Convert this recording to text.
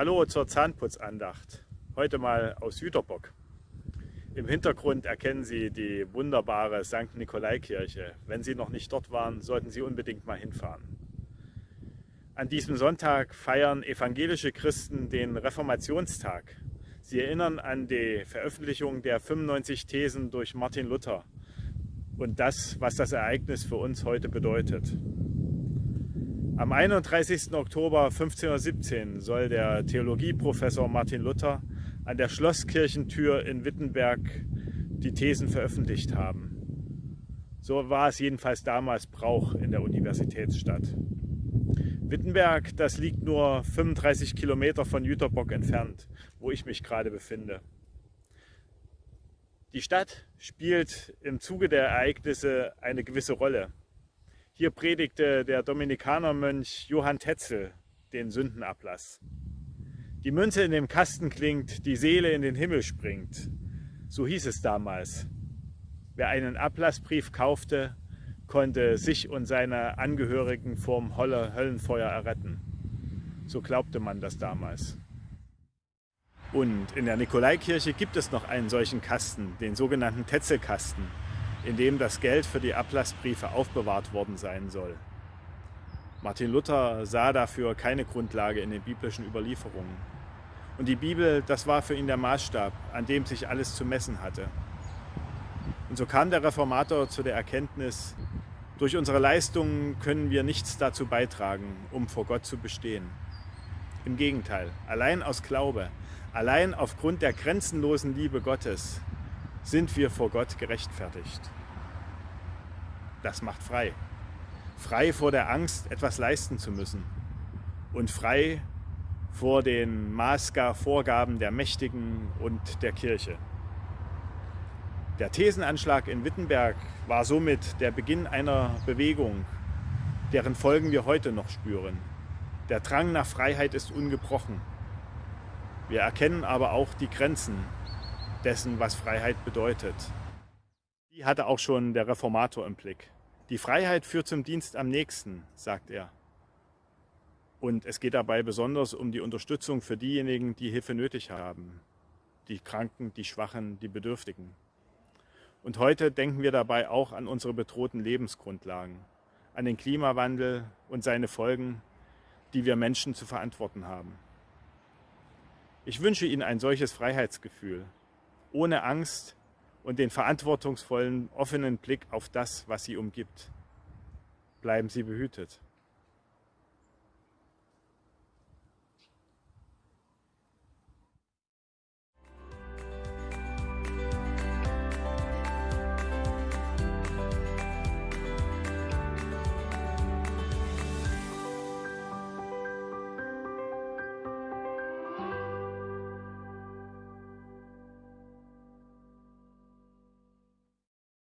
Hallo zur Zahnputzandacht. Heute mal aus Jüterbock. Im Hintergrund erkennen Sie die wunderbare St. Nikolai-Kirche. Wenn Sie noch nicht dort waren, sollten Sie unbedingt mal hinfahren. An diesem Sonntag feiern evangelische Christen den Reformationstag. Sie erinnern an die Veröffentlichung der 95 Thesen durch Martin Luther und das, was das Ereignis für uns heute bedeutet. Am 31. Oktober 1517 soll der Theologieprofessor Martin Luther an der Schlosskirchentür in Wittenberg die Thesen veröffentlicht haben. So war es jedenfalls damals Brauch in der Universitätsstadt. Wittenberg, das liegt nur 35 Kilometer von Jüterbock entfernt, wo ich mich gerade befinde. Die Stadt spielt im Zuge der Ereignisse eine gewisse Rolle. Hier predigte der Dominikanermönch Johann Tetzel den Sündenablass. Die Münze in dem Kasten klingt, die Seele in den Himmel springt. So hieß es damals. Wer einen Ablassbrief kaufte, konnte sich und seine Angehörigen vom Höllenfeuer erretten. So glaubte man das damals. Und in der Nikolaikirche gibt es noch einen solchen Kasten, den sogenannten Tetzelkasten in dem das Geld für die Ablassbriefe aufbewahrt worden sein soll. Martin Luther sah dafür keine Grundlage in den biblischen Überlieferungen. Und die Bibel, das war für ihn der Maßstab, an dem sich alles zu messen hatte. Und so kam der Reformator zu der Erkenntnis, durch unsere Leistungen können wir nichts dazu beitragen, um vor Gott zu bestehen. Im Gegenteil, allein aus Glaube, allein aufgrund der grenzenlosen Liebe Gottes sind wir vor Gott gerechtfertigt. Das macht frei. Frei vor der Angst, etwas leisten zu müssen. Und frei vor den Maßgar-Vorgaben der Mächtigen und der Kirche. Der Thesenanschlag in Wittenberg war somit der Beginn einer Bewegung, deren Folgen wir heute noch spüren. Der Drang nach Freiheit ist ungebrochen. Wir erkennen aber auch die Grenzen dessen, was Freiheit bedeutet. Die hatte auch schon der Reformator im Blick. Die Freiheit führt zum Dienst am nächsten, sagt er. Und es geht dabei besonders um die Unterstützung für diejenigen, die Hilfe nötig haben. Die Kranken, die Schwachen, die Bedürftigen. Und heute denken wir dabei auch an unsere bedrohten Lebensgrundlagen, an den Klimawandel und seine Folgen, die wir Menschen zu verantworten haben. Ich wünsche Ihnen ein solches Freiheitsgefühl, ohne Angst und den verantwortungsvollen, offenen Blick auf das, was sie umgibt. Bleiben Sie behütet.